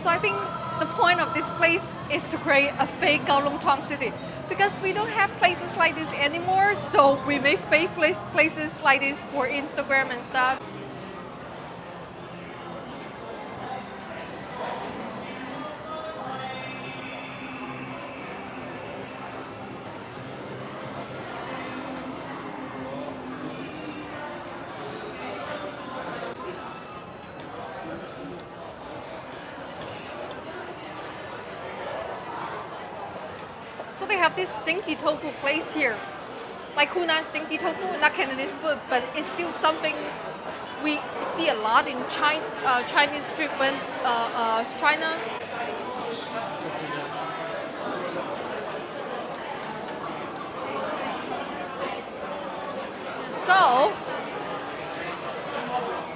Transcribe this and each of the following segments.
So I think the point of this place is to create a fake Kowloon Tong city because we don't have places like this anymore. So we make fake place, places like this for Instagram and stuff. So they have this stinky tofu place here. Like Hunan stinky tofu, not Cantonese food, but it's still something we see a lot in China, uh, Chinese street when uh, uh, China. So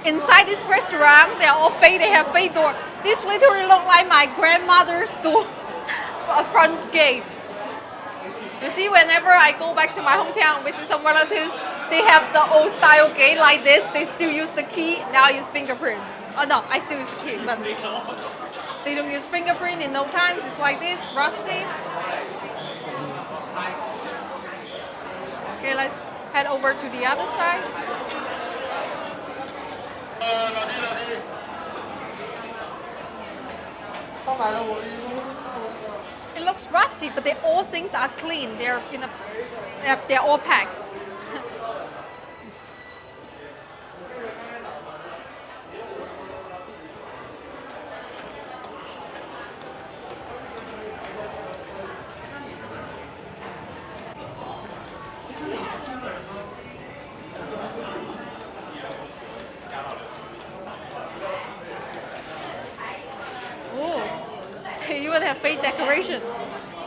inside this restaurant, they're all fake. They have fake door. This literally look like my grandmother's door, front gate. You see, whenever I go back to my hometown, visit some relatives, they have the old style gate like this. They still use the key. Now I use fingerprint. Oh no, I still use the key, but they don't use fingerprint in no times. It's like this, rusty. Okay, let's head over to the other side. It looks rusty, but they, all things are clean. They're in a, they're, they're all packed. Ooh, they even have fake decoration.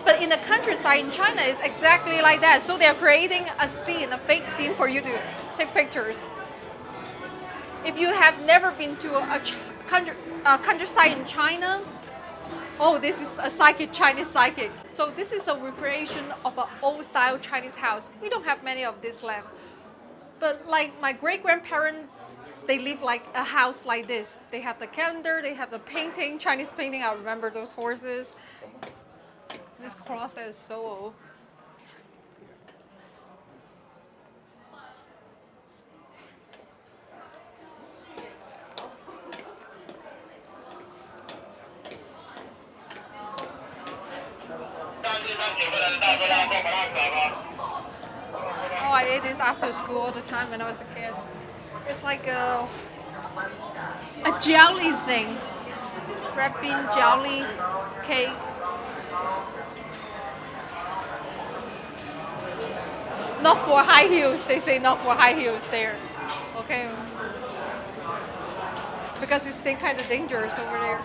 But in the countryside in China, it's exactly like that. So they're creating a scene, a fake scene for you to take pictures. If you have never been to a, country, a countryside in China, oh, this is a psychic, Chinese psychic. So this is a recreation of an old style Chinese house. We don't have many of this left. But like my great grandparents, they live like a house like this. They have the calendar, they have the painting, Chinese painting. I remember those horses. This cross is so old. I ate this after school all the time when I was a kid. It's like a, a jelly thing. Red bean jelly cake. Not for high heels. They say not for high heels there. Okay. Because it's kind of dangerous over there.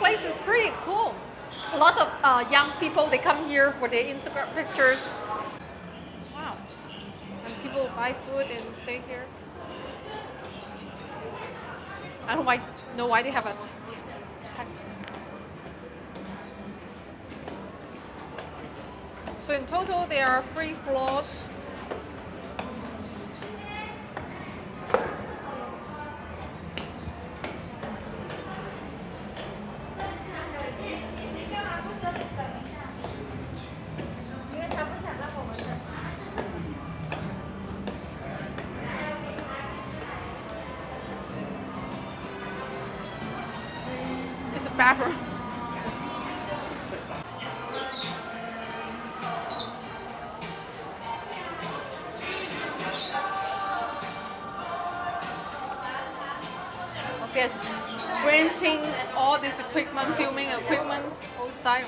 Place is pretty cool. A lot of uh, young people, they come here for their Instagram pictures. Wow. And people buy food and stay here. I don't know why they have a tax. So in total, there are three floors. Bathroom. Yes, renting all this equipment, filming equipment, old style.